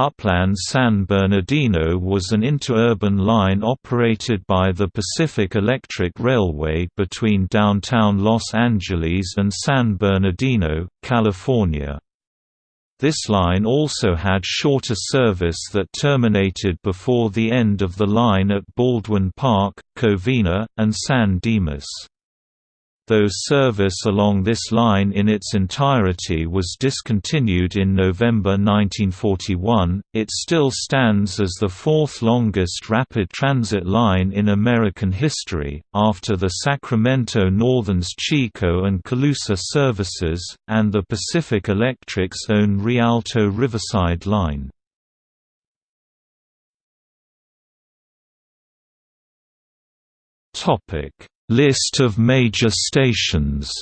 Upland San Bernardino was an interurban line operated by the Pacific Electric Railway between downtown Los Angeles and San Bernardino, California. This line also had shorter service that terminated before the end of the line at Baldwin Park, Covina, and San Dimas. Though service along this line in its entirety was discontinued in November 1941, it still stands as the fourth longest rapid transit line in American history, after the Sacramento Northern's Chico and Colusa services, and the Pacific Electric's own Rialto Riverside line. Topic List of major stations